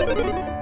you